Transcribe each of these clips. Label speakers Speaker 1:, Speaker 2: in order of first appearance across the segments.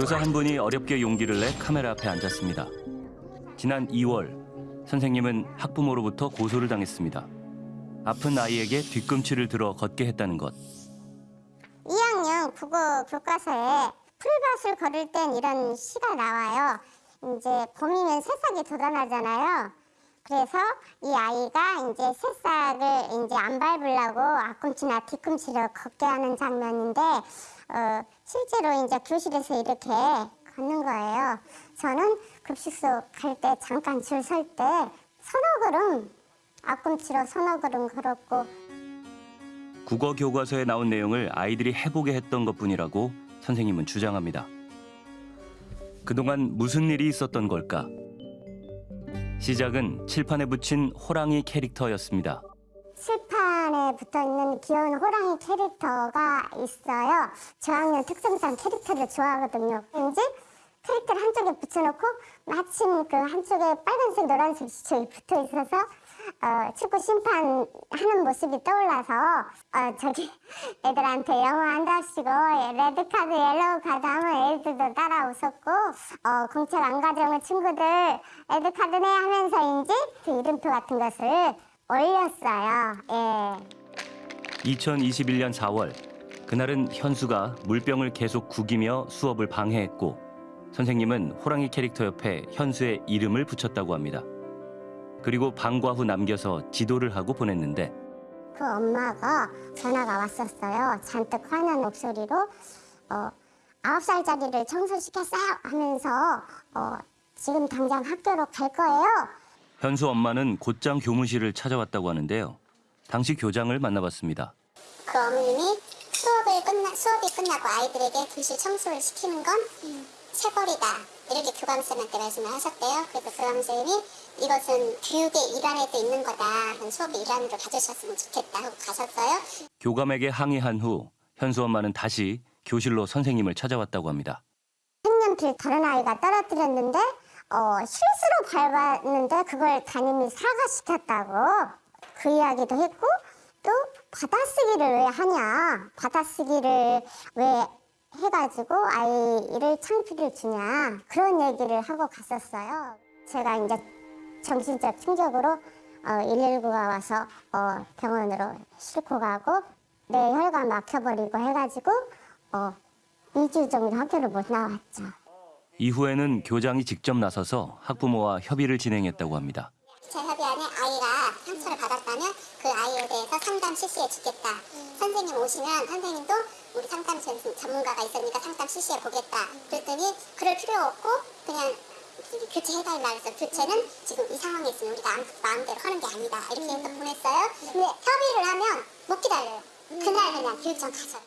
Speaker 1: 교사 한 분이 어렵게 용기를 내 카메라 앞에 앉았습니다. 지난 2월 선생님은 학부모로부터 고소를 당했습니다. 아픈 아이에게 뒤꿈치를 들어 걷게 했다는 것.
Speaker 2: 2학년 국어 교과서에 풀밭을 걸을 땐 이런 시가 나와요. 이제 봄이면 새싹이 돋아나잖아요. 그래서 이 아이가 이제 새싹을 이제 안 밟으려고 앞꿈치나 뒤꿈치를 걷게 하는 장면인데 어, 실제로 이제 교실에서 이렇게 걷는 거예요. 저는 급식소 갈 때 잠깐 줄 설 때 서너 걸음 앞꿈치로 서너 걸음 걸었고
Speaker 1: 국어 교과서에 나온 내용을 아이들이 해보게 했던 것뿐이라고 선생님은 주장합니다. 그동안 무슨 일이 있었던 걸까? 시작은 칠판에 붙인 호랑이 캐릭터였습니다.
Speaker 2: 칠판에 붙어 있는 귀여운 호랑이 캐릭터가 있어요. 저학년 특성상 캐릭터를 좋아하거든요. 이제 캐릭터를 한쪽에 붙여놓고 마침 그 한쪽에 빨간색, 노란색 지점이 붙어 있어서 어, 축구 심판하는 모습이 떠올라서 어, 저기 애들한테 영어 한답시고 레드 카드, 옐로우 카드 하면 애들도 따라 웃었고 어, 공책 안 가져온 친구들 레드 카드네 하면서인지 그 이름표 같은 것을 올렸어요. 예.
Speaker 1: 2021년 4월 그날은 현수가 물병을 계속 구기며 수업을 방해했고 선생님은 호랑이 캐릭터 옆에 현수의 이름을 붙였다고 합니다. 그리고 방과 후 남겨서 지도를 하고 보냈는데
Speaker 2: 그 엄마가 전화가 왔었어요. 잔뜩 화난 목소리로 어, 아홉 살짜리를 청소시켰어요 하면서 어, 지금 당장 학교로 갈 거예요.
Speaker 1: 현수 엄마는 곧장 교무실을 찾아왔다고 하는데요. 당시 교장을 만나봤습니다.
Speaker 2: 그 어머님이 수업을 끝나 수업이 끝나고 아이들에게 교실 청소를 시키는 건 체벌이다 이렇게 교감쌤한테 말씀을 하셨대요. 그래서 교감쌤이 이것은 교육의 일환에도 있는 거다. 수업의 일환으로 가져셨으면 좋겠다 하고 가셨어요.
Speaker 1: 교감에게 항의한 후 현수 엄마는 다시 교실로 선생님을 찾아왔다고 합니다.
Speaker 2: 색연필 다른 아이가 떨어뜨렸는데 어, 실수로 밟았는데 그걸 담임이 사과시켰다고 그 이야기도 했고 또 받아쓰기를 왜 하냐? 받아쓰기를 왜 해가지고 아이를 창피를 주냐? 그런 얘기를 하고 갔었어요. 제가 이제 정신적 충격으로 어, 119가 와서 어, 병원으로 싣고 가고 내 혈관 막혀버리고 해가지고 어, 2주 정도 학교를 못 나왔죠.
Speaker 1: 이후에는 교장이 직접 나서서 학부모와 협의를 진행했다고 합니다.
Speaker 2: 제 협의 안에 아이가 상처를 받았다면 그 아이에 대해서 상담 실시해 주겠다. 선생님 오시면 선생님도 우리 상담 전- 전문가가 있으니까 상담 실시해 보겠다. 그랬더니 그럴 필요 없고 그냥 교체해달라 그래서 교체는 지금 이 상황에 있으면 우리가 마음대로 하는 게 아니다. 이렇게 해서 보냈어요. 근데 협의를 하면 못 기다려요. 그날 그냥 교육청 가서.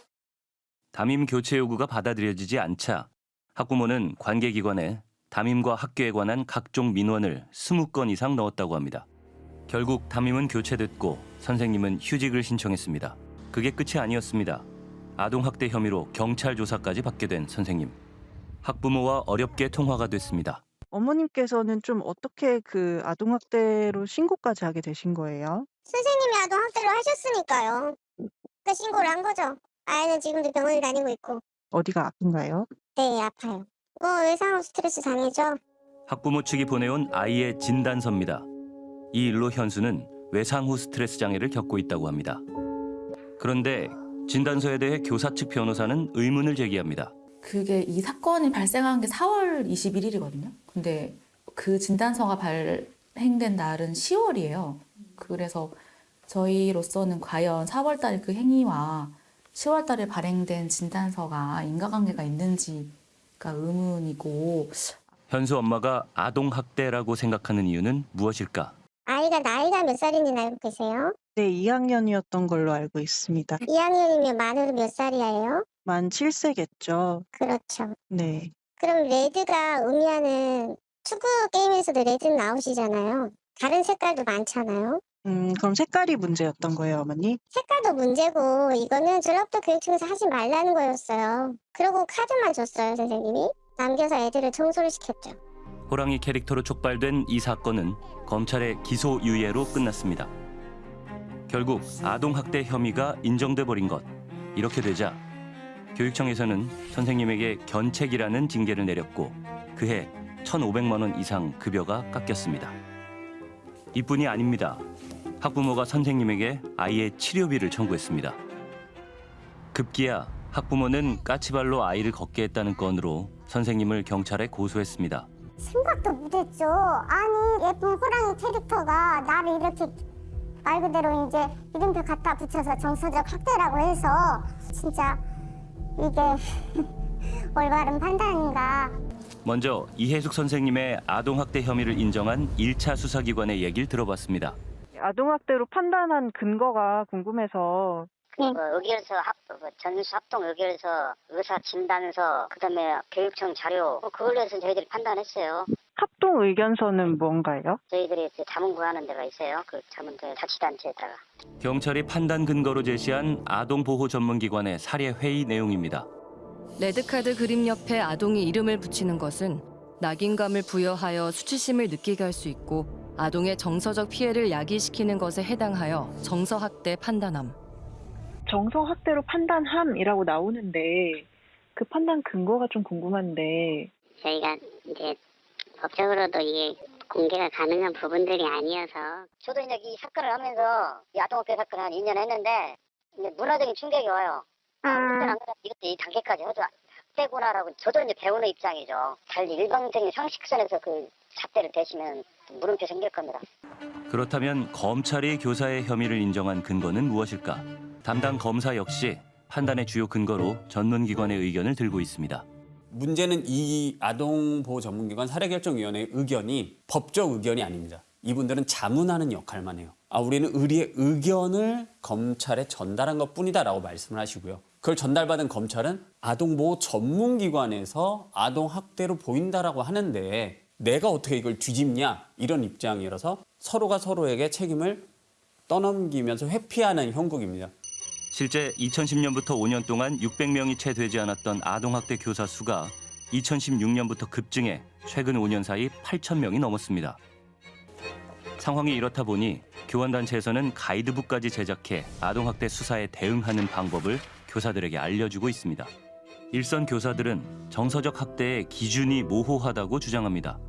Speaker 1: 담임 교체 요구가 받아들여지지 않자 학부모는 관계기관에 담임과 학교에 관한 각종 민원을 20건 이상 넣었다고 합니다. 결국 담임은 교체됐고 선생님은 휴직을 신청했습니다. 그게 끝이 아니었습니다. 아동학대 혐의로 경찰 조사까지 받게 된 선생님. 학부모와 어렵게 통화가 됐습니다.
Speaker 3: 어머님께서는 좀 어떻게 그 아동학대로 신고까지 하게 되신 거예요?
Speaker 2: 선생님이 아동 학대를 하셨으니까요. 그 신고를 한 거죠. 아이는 지금도 병원에 다니고 있고.
Speaker 3: 어디가 아픈가요?
Speaker 2: 네, 아파요. 뭐 외상 스트레스 장애죠.
Speaker 1: 학부모 측이 보내온 아이의 진단서입니다. 이 일로 현수는 외상 후 스트레스 장애를 겪고 있다고 합니다. 그런데 진단서에 대해 교사 측 변호사는 의문을 제기합니다.
Speaker 4: 그게 이 사건이 발생한 게 4월 21일이거든요. 근데 그 진단서가 발행된 날은 10월이에요. 그래서 저희로서는 과연 4월 달에 그 행위와 10월 달에 발행된 진단서가 인과관계가 있는지가 의문이고
Speaker 1: 현수 엄마가 아동 학대라고 생각하는 이유는 무엇일까?
Speaker 2: 아이가 나이가 몇 살인지 알고 계세요?
Speaker 3: 네, 2학년이었던 걸로 알고 있습니다.
Speaker 2: 2학년이면 만으로 몇 살이에요?
Speaker 3: 만 7세겠죠.
Speaker 2: 그렇죠.
Speaker 3: 네.
Speaker 2: 그럼 red가 의미하는 축구 게임에서도 red 나오시잖아요. 다른 색깔도 많잖아요.
Speaker 3: 음, 그럼 색깔이 문제였던 거예요, 어머니?
Speaker 2: 색깔도 문제고 이거는 졸업도 교육청에서 하지 말라는 거였어요. 그리고 카드만 줬어요, 선생님이. 남겨서 애들을 청소를 시켰죠.
Speaker 1: 호랑이 캐릭터로 촉발된 이 사건은 검찰의 기소 유예로 끝났습니다. 결국 아동 학대 혐의가 인정돼 버린 것. 이렇게 되자 교육청에서는 선생님에게 견책이라는 징계를 내렸고 그해 1,500만 원 이상 급여가 깎였습니다. 이뿐이 아닙니다. 학부모가 선생님에게 아이의 치료비를 청구했습니다. 급기야 학부모는 까치발로 아이를 걷게 했다는 건으로 선생님을 경찰에 고소했습니다.
Speaker 2: 생각도 못했죠. 아니 예쁜 호랑이 캐릭터가 나를 이렇게 말 그대로 이제 이름표 갖다 붙여서 정서적 학대라고 해서 진짜 이게 올바른 판단인가.
Speaker 1: 먼저 이혜숙 선생님의 아동학대 혐의를 인정한 1차 수사기관의 얘기를 들어봤습니다.
Speaker 3: 아동학대로 판단한 근거가 궁금해서
Speaker 5: 그 의결서 합, 그 전수 합동 의결서, 의사 진단서, 그다음에 교육청 자료, 뭐 그걸로 해서 저희들이 판단했어요.
Speaker 3: 합동 의견서는 뭔가요?
Speaker 5: 저희들이 이제 자문 구하는 데가 있어요. 그 자문대 자치단체에다가.
Speaker 1: 경찰이 판단 근거로 제시한 아동보호 전문기관의 사례 회의 내용입니다.
Speaker 6: 레드카드 그림 옆에 아동이 이름을 붙이는 것은 낙인감을 부여하여 수치심을 느끼게 할 수 있고 아동의 정서적 피해를 야기시키는 것에 해당하여 정서학대 판단함.
Speaker 3: 정서학대로 판단함이라고 나오는데 그 판단 근거가 좀 궁금한데
Speaker 5: 저희가 이제 법적으로도 이게 공개가 가능한 부분들이 아니어서 저도 이제 이 사건을 하면서 이 아동학대 사건을 한 2년 했는데 이제 문화적인 충격이 와요. 아, 안 그래도 이것도 이 단계까지 해도 학대구나라고 저도 이제 배우는 입장이죠. 달리 일방적인 상식선에서 그 잣대를 대시면 물음표 생길 겁니다.
Speaker 1: 그렇다면 검찰이 교사의 혐의를 인정한 근거는 무엇일까? 담당 검사 역시 판단의 주요 근거로 전문기관의 의견을 들고 있습니다.
Speaker 7: 문제는 이 아동보호 전문기관 사례결정위원회의 의견이 법적 의견이 아닙니다. 이분들은 자문하는 역할만 해요. 아, 우리는 의리의 의견을 검찰에 전달한 것 뿐이다라고 말씀을 하시고요. 그걸 전달받은 검찰은 아동보호 전문기관에서 아동학대로 보인다라고 하는데 내가 어떻게 이걸 뒤집냐 이런 입장이라서 서로가 서로에게 책임을 떠넘기면서 회피하는 형국입니다.
Speaker 1: 실제 2010년부터 5년 동안 600명이 채 되지 않았던 아동학대 교사 수가 2016년부터 급증해 최근 5년 사이 8,000명이 넘었습니다. 상황이 이렇다 보니 교원단체에서는 가이드북까지 제작해 아동학대 수사에 대응하는 방법을 교사들에게 알려주고 있습니다. 일선 교사들은 정서적 학대의 기준이 모호하다고 주장합니다.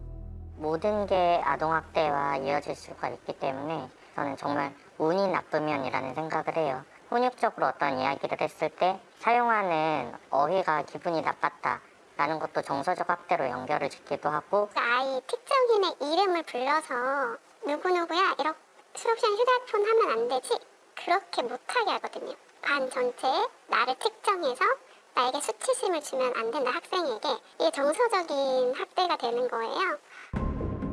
Speaker 5: 모든 게 아동학대와 이어질 수가 있기 때문에 저는 정말 운이 나쁘면이라는 생각을 해요. 훈육적으로 어떤 이야기를 했을 때 사용하는 어휘가 기분이 나빴다 라는 것도 정서적 학대로 연결을 짓기도 하고
Speaker 2: 아이 특정인의 이름을 불러서 누구누구야 이렇게 수록시간 휴대폰 하면 안 되지? 그렇게 못하게 하거든요. 반 전체에 나를 특정해서 나에게 수치심을 주면 안 된다 학생에게. 이게 정서적인 학대가 되는 거예요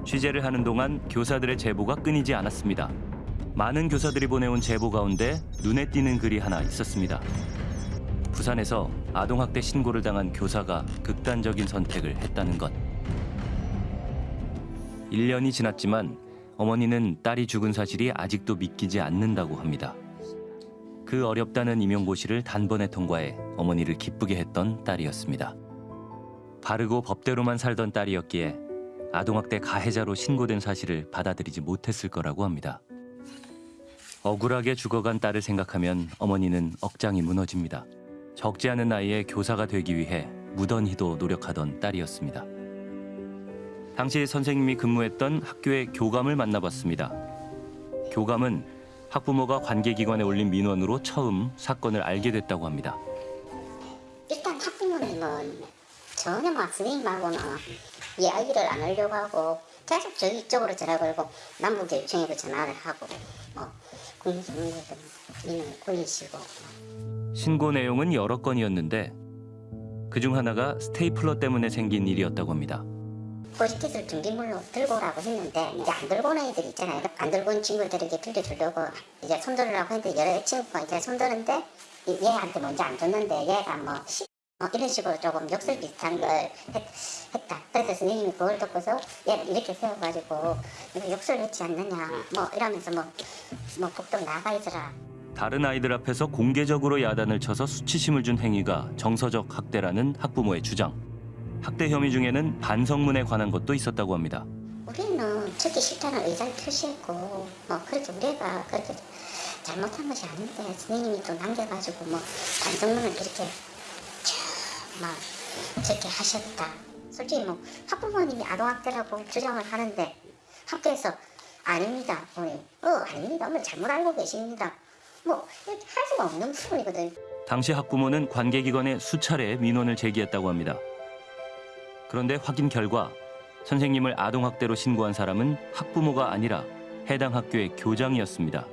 Speaker 1: 취재를 하는 동안 교사들의 제보가 끊이지 않았습니다. 많은 교사들이 보내온 제보 가운데 눈에 띄는 글이 하나 있었습니다. 부산에서 아동학대 신고를 당한 교사가 극단적인 선택을 했다는 것. 1년이 지났지만 어머니는 딸이 죽은 사실이 아직도 믿기지 않는다고 합니다. 그 어렵다는 임용고시를 단번에 통과해 어머니를 기쁘게 했던 딸이었습니다. 바르고 법대로만 살던 딸이었기에 아동학대 가해자로 신고된 사실을 받아들이지 못했을 거라고 합니다. 억울하게 죽어간 딸을 생각하면 어머니는 억장이 무너집니다. 적지 않은 나이에 교사가 되기 위해 무던히도 노력하던 딸이었습니다. 당시 선생님이 근무했던 학교의 교감을 만나봤습니다. 교감은 학부모가 관계기관에 올린 민원으로 처음 사건을 알게 됐다고 합니다.
Speaker 5: 일단 학부모님은 전혀 막 선생님하고는 이야기를 안 하려고 하고 계속 저기 쪽으로 전화 걸고 남부교육청에도 전화를 하고 뭐 국민정부에도 민원을 올리시고
Speaker 1: 신고 내용은 여러 건이었는데 그중 하나가 스테이플러 때문에 생긴 일이었다고 합니다.
Speaker 5: 포스트잇을 준비물로 들고 오라고 했는데 이제 안 들고 오는 애들 있잖아요. 안 들고 온 친구들에게 빌려주려고 이제 손들으라고 했는데 여러 친구가 이제 손드는데 이- 얘한테 먼저 안 줬는데 얘가 뭐 시- 어, 이런 식으로 조금 역설 비슷한 걸 했, 했다. 그래서 선생님이 그걸 듣고서 얘를 이렇게 세워가지고 이거 역설했지 않느냐 뭐 이러면서 뭐, 뭐 복도 나가 있어라.
Speaker 1: 다른 아이들 앞에서 공개적으로 야단을 쳐서 수치심을 준 행위가 정서적 학대라는 학부모의 주장. 학대 혐의 중에는 반성문에 관한 것도 있었다고 합니다.
Speaker 5: 우리는 듣기 싫다는 의사를 표시했고 뭐 그렇게 우리가 그렇게 잘못한 것이 아닌데 선생님이 또 남겨가지고 뭐 반성문을 그렇게 막 저렇게 하셨다. 솔직히 뭐 학부모님이 아동학대라고 주장을 하는데 학교에서 아닙니다. 어머니. 어 아닙니다. 어머니 잘못 알고 계십니다. 뭐 이렇게 할 수가 없는 부분이거든.
Speaker 1: 당시 학부모는 관계기관에 수차례 민원을 제기했다고 합니다. 그런데 확인 결과 선생님을 아동학대로 신고한 사람은 학부모가 아니라 해당 학교의 교장이었습니다.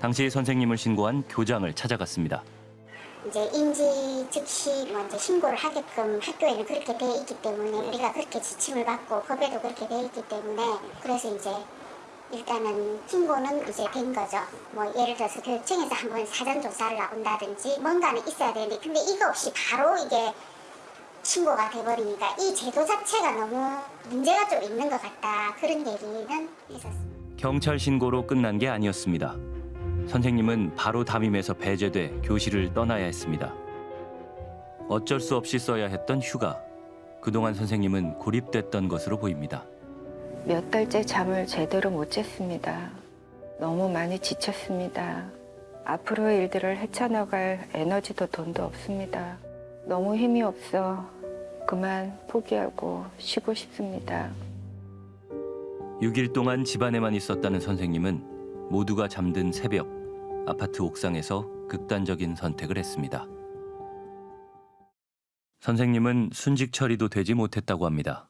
Speaker 1: 당시 선생님을 신고한 교장을 찾아갔습니다.
Speaker 2: 이제 인지 즉시 뭐 이제 신고를 하게끔 학교에는 그렇게 돼 있기 때문에 우리가 그렇게 지침을 받고 법에도 그렇게 돼 있기 때문에 그래서 이제 일단은 신고는 이제 된 거죠. 뭐 예를 들어서 교육청에서 한번 사전 조사를 나온다든지 뭔가는 있어야 되는데 근데 이거 없이 바로 이게 신고가 돼버리니까 이 제도 자체가 너무 문제가 좀 있는 것 같다 그런 얘기는 있었습니다.
Speaker 1: 경찰 신고로 끝난 게 아니었습니다. 선생님은 바로 담임에서 배제돼 교실을 떠나야 했습니다. 어쩔 수 없이 써야 했던 휴가. 그동안 선생님은 고립됐던 것으로 보입니다.
Speaker 8: 몇 달째 잠을 제대로 못 잤습니다. 너무 많이 지쳤습니다. 앞으로의 일들을 헤쳐나갈 에너지도 돈도 없습니다. 너무 힘이 없어 그만 포기하고 쉬고 싶습니다.
Speaker 1: 6일 동안 집안에만 있었다는 선생님은 모두가 잠든 새벽 아파트 옥상에서 극단적인 선택을 했습니다. 선생님은 순직 처리도 되지 못했다고 합니다.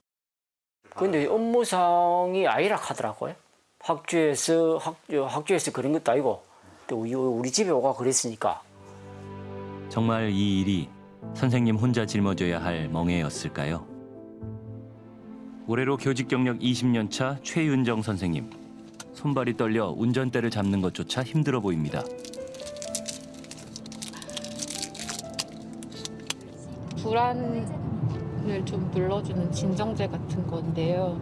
Speaker 9: 근데 업무상이 아니라 하더라고요. 학교에서 학, 학교에서 그런 것도 아니고 또 우리, 우리 집에 오가 그랬으니까
Speaker 1: 정말 이 일이 선생님 혼자 짊어져야 할 멍해였을까요? 올해로 교직 경력 20년 차 최윤정 선생님. 손발이 떨려 운전대를 잡는 것조차 힘들어 보입니다.
Speaker 10: 불안을 좀 눌러주는 진정제 같은 건데요.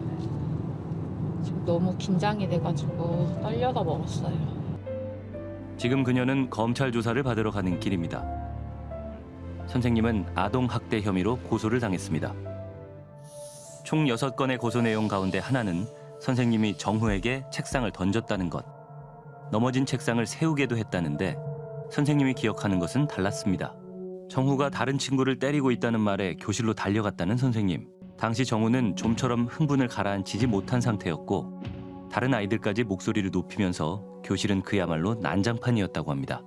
Speaker 10: 지금 너무 긴장이 돼가지고 떨려서 먹었어요.
Speaker 1: 지금 그녀는 검찰 조사를 받으러 가는 길입니다. 선생님은 아동 학대 혐의로 고소를 당했습니다. 총 6건의 고소 내용 가운데 하나는 선생님이 정후에게 책상을 던졌다는 것. 넘어진 책상을 세우게도 했다는데 선생님이 기억하는 것은 달랐습니다. 정후가 다른 친구를 때리고 있다는 말에 교실로 달려갔다는 선생님. 당시 정후는 좀처럼 흥분을 가라앉히지 못한 상태였고 다른 아이들까지 목소리를 높이면서 교실은 그야말로 난장판이었다고 합니다.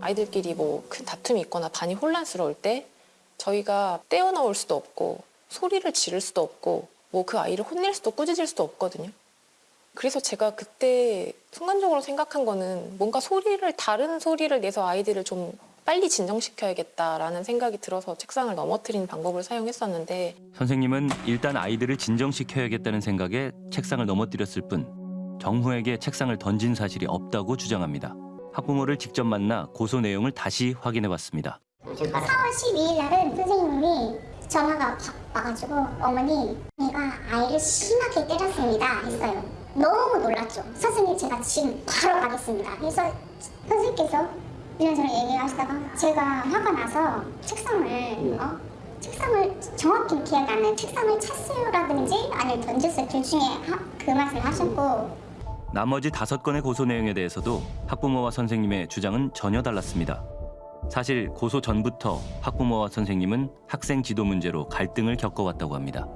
Speaker 10: 아이들끼리 뭐 큰 다툼이 있거나 반이 혼란스러울 때 저희가 떼어나올 수도 없고 소리를 지를 수도 없고 뭐 그 아이를 혼낼 수도 꾸짖을 수도 없거든요. 그래서 제가 그때 순간적으로 생각한 거는 뭔가 소리를 다른 소리를 내서 아이들을 좀 빨리 진정시켜야겠다라는 생각이 들어서 책상을 넘어뜨리는 방법을 사용했었는데
Speaker 1: 선생님은 일단 아이들을 진정시켜야겠다는 생각에 책상을 넘어뜨렸을 뿐 정후에게 책상을 던진 사실이 없다고 주장합니다. 학부모를 직접 만나 고소 내용을 다시 확인해 봤습니다.
Speaker 2: 4월 12일 날은 전화가 팍 와가지고 어머니 내가 아이를 심하게 때렸습니다 했어요. 너무 놀랐죠. 선생님 제가 지금 바로 가겠습니다. 그래서 선생님께서 이런저런 얘기하시다가 제가 화가 나서 책상을 어? 책상을 정확히 기억이 안 나요. 책상을 찼어요라든지 아니면 던졌어요. 둘 중에 하, 그 말씀을 하셨고
Speaker 1: 나머지 다섯 건의 고소 내용에 대해서도 학부모와 선생님의 주장은 전혀 달랐습니다. 사실 고소 전부터 학부모와 선생님은 학생 지도 문제로 갈등을 겪어왔다고 합니다.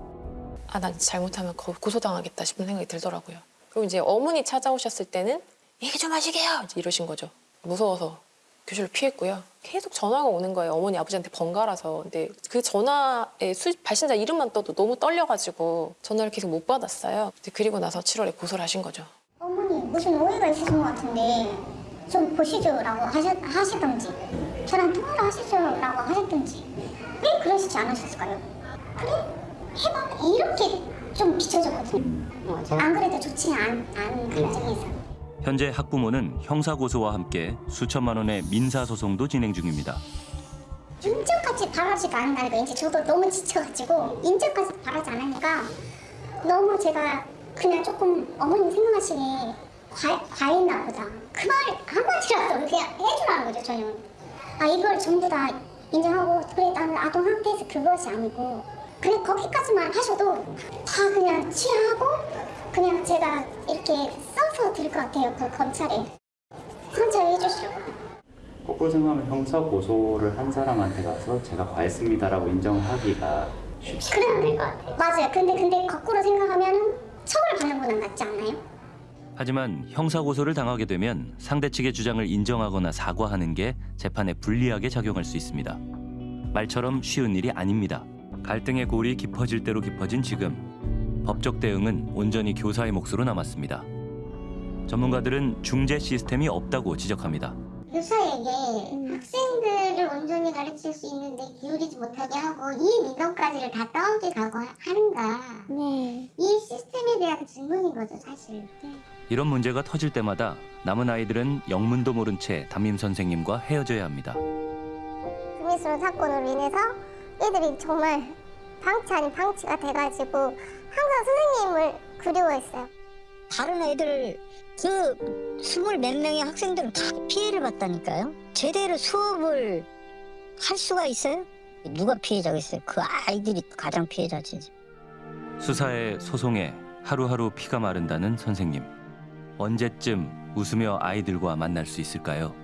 Speaker 10: 아, 나 잘못하면 거- 고소당하겠다 싶은 생각이 들더라고요. 그리고 이제 어머니 찾아오셨을 때는 얘기 좀 하시게요 이러신 거죠. 무서워서 교실을 피했고요. 계속 전화가 오는 거예요. 어머니 아버지한테 번갈아서. 근데 그 전화에 수, 발신자 이름만 떠도 너무 떨려가지고 전화를 계속 못 받았어요. 근데 그리고 나서 7월에 고소를 하신 거죠.
Speaker 2: 어머니 무슨 오해가 있으신 것 같은데 좀 보시죠 라고 하셨, 하시던지 저랑 통화를 하시죠 라고 하셨던지 왜 그러시지 않으셨을까요? 그래? 해봐 이렇게 좀 비춰졌거든요. 안 그래도 좋지 않은 감정에서.
Speaker 1: 현재 학부모는 형사 고소와 함께 수천만 원의 민사 소송도 진행 중입니다.
Speaker 2: 인정까지 바라지가 않는다니까 이제 저도 너무 지쳐가지고 인정까지 바라지 않으니까 너무 제가 그냥 조금 어머님 생각하시기에 과, 과했나 보다 그 말 한마디라도 그냥 해주라는 거죠 저는 아 이걸 전부 다 인정하고 그래 나는 아동학대에서 그것이 아니고 그냥 거기까지만 하셔도 다 그냥 취하고 그냥 제가 이렇게 써서 드릴 것 같아요 그 검찰에 선처해 주시려고
Speaker 11: 거꾸로 생각하면 형사 고소를 한 사람한테 가서 제가 과했습니다라고 인정하기가 쉽지
Speaker 2: 그래야 될것 같아요. 맞아요. 근데 근데 거꾸로 생각하면 처벌 받는 건 낫지 않나요?
Speaker 1: 하지만 형사 고소를 당하게 되면 상대 측의 주장을 인정하거나 사과하는 게 재판에 불리하게 작용할 수 있습니다. 말처럼 쉬운 일이 아닙니다. 갈등의 골이 깊어질 대로 깊어진 지금 법적 대응은 온전히 교사의 몫으로 남았습니다. 전문가들은 중재 시스템이 없다고 지적합니다.
Speaker 2: 교사에게 학생들을 온전히 가르칠 수 있는데 기울이지 못하게 하고 이 민원까지를 다 떠넘기 가고 하는가. 이 시스템에 대한 질문인 거죠, 사실.
Speaker 1: 이런 문제가 터질 때마다 남은 아이들은 영문도 모른 채 담임 선생님과 헤어져야 합니다.
Speaker 2: 금미스러운 사건으로 인해서 애들이 정말 방치 아닌 방치가 돼가지고 항상 선생님을 그리워했어요.
Speaker 12: 다른 애들 그 스물 몇 명의 학생들은 다 피해를 봤다니까요. 제대로 수업을 할 수가 있어요? 누가 피해자겠어요? 그 아이들이 가장 피해자지.
Speaker 1: 수사에 소송에 하루하루 피가 마른다는 선생님. 언제쯤 웃으며 아이들과 만날 수 있을까요?